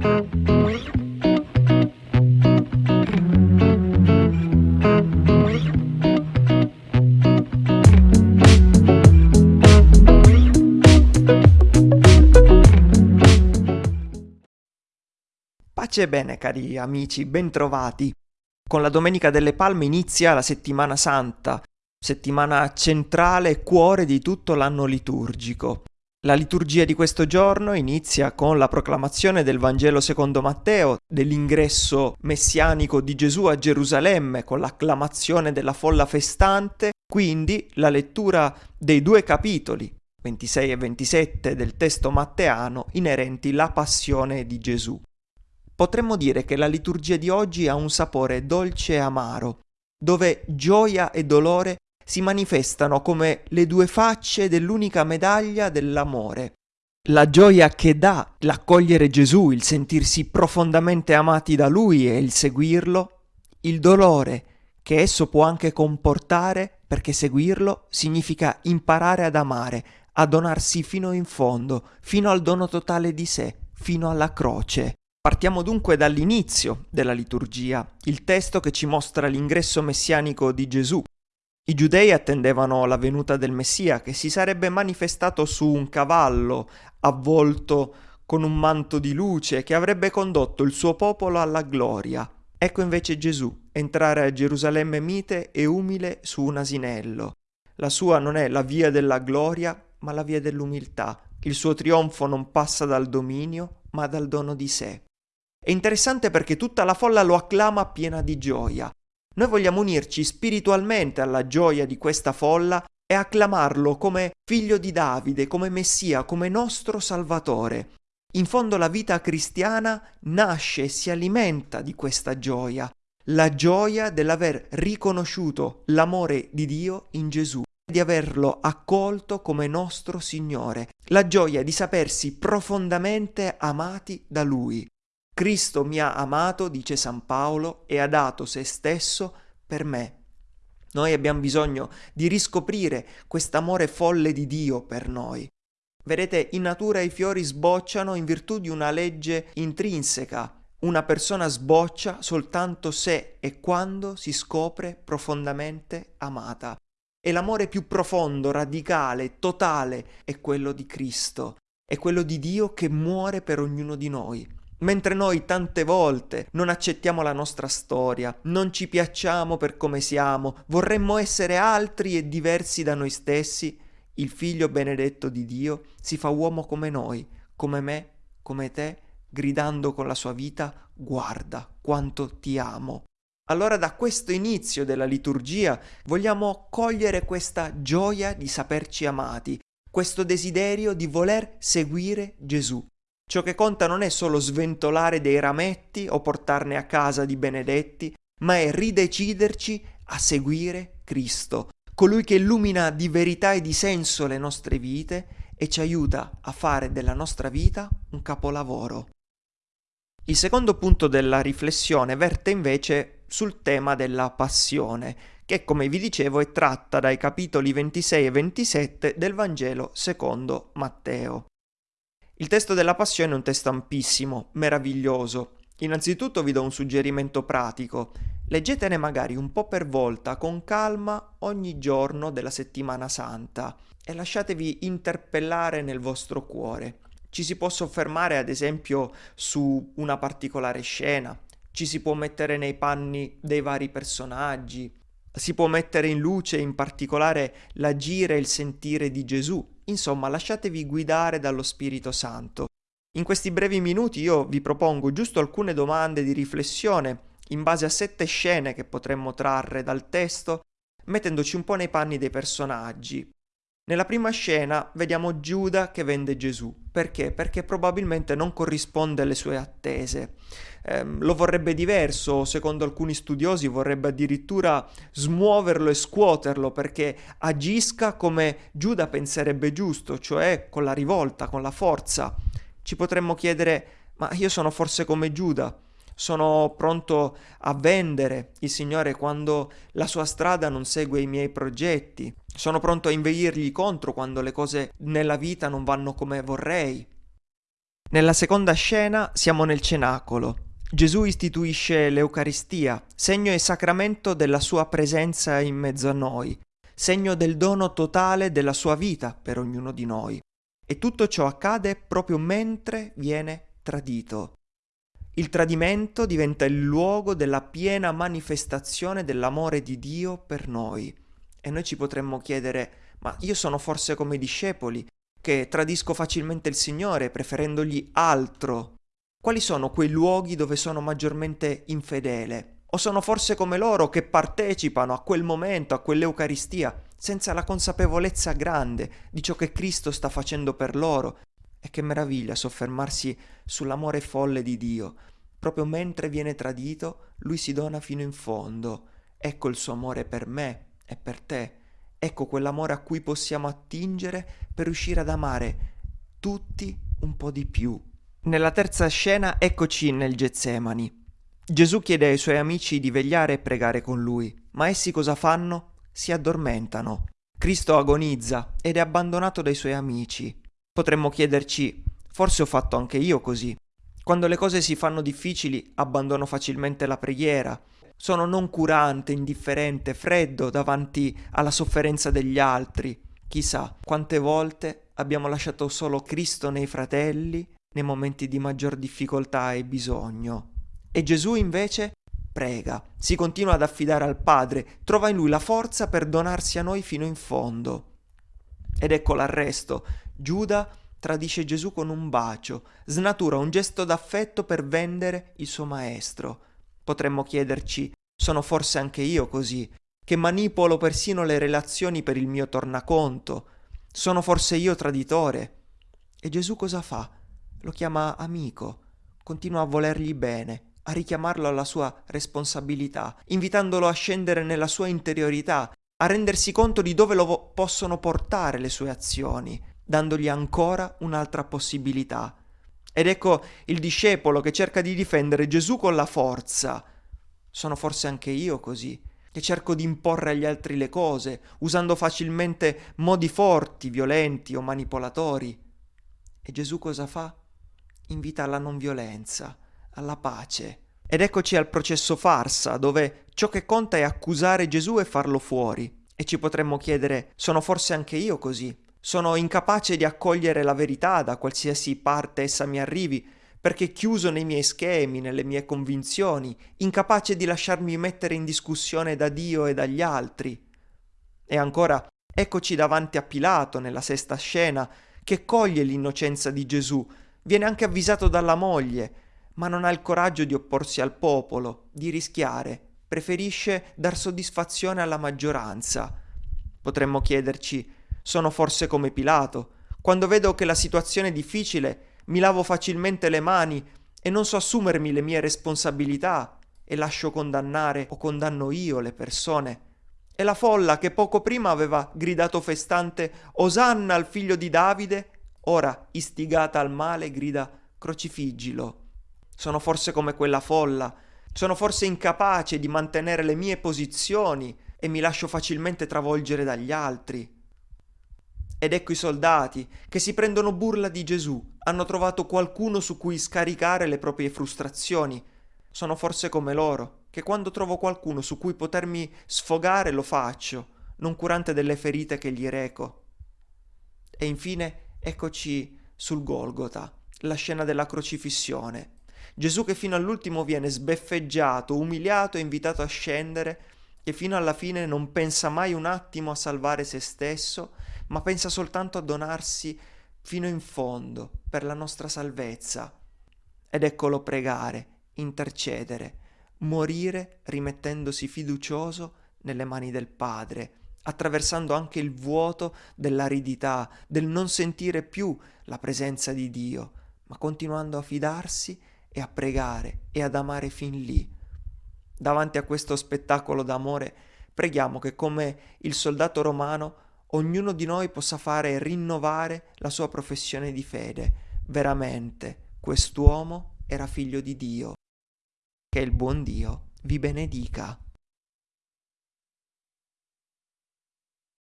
Pace e bene cari amici, bentrovati. Con la Domenica delle Palme inizia la settimana santa, settimana centrale e cuore di tutto l'anno liturgico. La liturgia di questo giorno inizia con la proclamazione del Vangelo secondo Matteo, dell'ingresso messianico di Gesù a Gerusalemme, con l'acclamazione della folla festante, quindi la lettura dei due capitoli, 26 e 27 del testo matteano, inerenti alla passione di Gesù. Potremmo dire che la liturgia di oggi ha un sapore dolce e amaro, dove gioia e dolore si manifestano come le due facce dell'unica medaglia dell'amore. La gioia che dà l'accogliere Gesù, il sentirsi profondamente amati da Lui e il seguirlo, il dolore che esso può anche comportare perché seguirlo significa imparare ad amare, a donarsi fino in fondo, fino al dono totale di sé, fino alla croce. Partiamo dunque dall'inizio della liturgia, il testo che ci mostra l'ingresso messianico di Gesù, i giudei attendevano la venuta del Messia che si sarebbe manifestato su un cavallo avvolto con un manto di luce che avrebbe condotto il suo popolo alla gloria. Ecco invece Gesù entrare a Gerusalemme mite e umile su un asinello. La sua non è la via della gloria, ma la via dell'umiltà. Il suo trionfo non passa dal dominio, ma dal dono di sé. È interessante perché tutta la folla lo acclama piena di gioia. Noi vogliamo unirci spiritualmente alla gioia di questa folla e acclamarlo come figlio di Davide, come Messia, come nostro Salvatore. In fondo la vita cristiana nasce e si alimenta di questa gioia, la gioia dell'aver riconosciuto l'amore di Dio in Gesù, di averlo accolto come nostro Signore, la gioia di sapersi profondamente amati da Lui. Cristo mi ha amato, dice San Paolo, e ha dato se stesso per me. Noi abbiamo bisogno di riscoprire quest'amore folle di Dio per noi. Vedete, in natura i fiori sbocciano in virtù di una legge intrinseca. Una persona sboccia soltanto se e quando si scopre profondamente amata. E l'amore più profondo, radicale, totale è quello di Cristo, è quello di Dio che muore per ognuno di noi. Mentre noi tante volte non accettiamo la nostra storia, non ci piacciamo per come siamo, vorremmo essere altri e diversi da noi stessi, il figlio benedetto di Dio si fa uomo come noi, come me, come te, gridando con la sua vita, guarda quanto ti amo. Allora da questo inizio della liturgia vogliamo cogliere questa gioia di saperci amati, questo desiderio di voler seguire Gesù. Ciò che conta non è solo sventolare dei rametti o portarne a casa di benedetti, ma è rideciderci a seguire Cristo, colui che illumina di verità e di senso le nostre vite e ci aiuta a fare della nostra vita un capolavoro. Il secondo punto della riflessione verte invece sul tema della passione, che come vi dicevo è tratta dai capitoli 26 e 27 del Vangelo secondo Matteo. Il testo della Passione è un testo ampissimo, meraviglioso. Innanzitutto vi do un suggerimento pratico. Leggetene magari un po' per volta, con calma, ogni giorno della settimana santa e lasciatevi interpellare nel vostro cuore. Ci si può soffermare ad esempio su una particolare scena, ci si può mettere nei panni dei vari personaggi, si può mettere in luce in particolare l'agire e il sentire di Gesù Insomma, lasciatevi guidare dallo Spirito Santo. In questi brevi minuti io vi propongo giusto alcune domande di riflessione in base a sette scene che potremmo trarre dal testo, mettendoci un po' nei panni dei personaggi. Nella prima scena vediamo Giuda che vende Gesù. Perché? Perché probabilmente non corrisponde alle sue attese. Eh, lo vorrebbe diverso, secondo alcuni studiosi vorrebbe addirittura smuoverlo e scuoterlo perché agisca come Giuda penserebbe giusto, cioè con la rivolta, con la forza. Ci potremmo chiedere, ma io sono forse come Giuda? sono pronto a vendere il Signore quando la sua strada non segue i miei progetti, sono pronto a inveirgli contro quando le cose nella vita non vanno come vorrei. Nella seconda scena siamo nel cenacolo. Gesù istituisce l'Eucaristia, segno e sacramento della sua presenza in mezzo a noi, segno del dono totale della sua vita per ognuno di noi. E tutto ciò accade proprio mentre viene tradito. Il tradimento diventa il luogo della piena manifestazione dell'amore di Dio per noi. E noi ci potremmo chiedere, ma io sono forse come i discepoli, che tradisco facilmente il Signore preferendogli altro. Quali sono quei luoghi dove sono maggiormente infedele? O sono forse come loro che partecipano a quel momento, a quell'Eucaristia, senza la consapevolezza grande di ciò che Cristo sta facendo per loro e che meraviglia soffermarsi sull'amore folle di Dio. Proprio mentre viene tradito, lui si dona fino in fondo. Ecco il suo amore per me e per te. Ecco quell'amore a cui possiamo attingere per riuscire ad amare tutti un po' di più. Nella terza scena eccoci nel Getsemani. Gesù chiede ai suoi amici di vegliare e pregare con lui, ma essi cosa fanno? Si addormentano. Cristo agonizza ed è abbandonato dai suoi amici. Potremmo chiederci, forse ho fatto anche io così. Quando le cose si fanno difficili abbandono facilmente la preghiera, sono noncurante, indifferente, freddo davanti alla sofferenza degli altri. Chissà quante volte abbiamo lasciato solo Cristo nei fratelli nei momenti di maggior difficoltà e bisogno. E Gesù invece prega, si continua ad affidare al Padre, trova in lui la forza per donarsi a noi fino in fondo. Ed ecco l'arresto. Giuda tradisce Gesù con un bacio, snatura un gesto d'affetto per vendere il suo maestro. Potremmo chiederci, sono forse anche io così, che manipolo persino le relazioni per il mio tornaconto? Sono forse io traditore? E Gesù cosa fa? Lo chiama amico, continua a volergli bene, a richiamarlo alla sua responsabilità, invitandolo a scendere nella sua interiorità, a rendersi conto di dove lo possono portare le sue azioni, dandogli ancora un'altra possibilità. Ed ecco il discepolo che cerca di difendere Gesù con la forza. Sono forse anche io così, che cerco di imporre agli altri le cose, usando facilmente modi forti, violenti o manipolatori. E Gesù cosa fa? Invita alla non violenza, alla pace. Ed eccoci al processo farsa, dove ciò che conta è accusare Gesù e farlo fuori. E ci potremmo chiedere, sono forse anche io così? Sono incapace di accogliere la verità da qualsiasi parte essa mi arrivi, perché chiuso nei miei schemi, nelle mie convinzioni, incapace di lasciarmi mettere in discussione da Dio e dagli altri. E ancora, eccoci davanti a Pilato nella sesta scena, che coglie l'innocenza di Gesù, viene anche avvisato dalla moglie, ma non ha il coraggio di opporsi al popolo, di rischiare, preferisce dar soddisfazione alla maggioranza. Potremmo chiederci, sono forse come Pilato? Quando vedo che la situazione è difficile, mi lavo facilmente le mani e non so assumermi le mie responsabilità e lascio condannare o condanno io le persone. E la folla che poco prima aveva gridato festante Osanna al figlio di Davide, ora istigata al male grida crocifiggilo. Sono forse come quella folla, sono forse incapace di mantenere le mie posizioni e mi lascio facilmente travolgere dagli altri. Ed ecco i soldati che si prendono burla di Gesù, hanno trovato qualcuno su cui scaricare le proprie frustrazioni. Sono forse come loro, che quando trovo qualcuno su cui potermi sfogare lo faccio, non curante delle ferite che gli reco. E infine eccoci sul Golgota, la scena della crocifissione. Gesù che fino all'ultimo viene sbeffeggiato, umiliato e invitato a scendere, che fino alla fine non pensa mai un attimo a salvare se stesso, ma pensa soltanto a donarsi fino in fondo per la nostra salvezza. Ed eccolo pregare, intercedere, morire rimettendosi fiducioso nelle mani del Padre, attraversando anche il vuoto dell'aridità, del non sentire più la presenza di Dio, ma continuando a fidarsi e a pregare e ad amare fin lì. Davanti a questo spettacolo d'amore, preghiamo che come il soldato romano ognuno di noi possa fare rinnovare la sua professione di fede. Veramente, quest'uomo era figlio di Dio. Che il buon Dio vi benedica.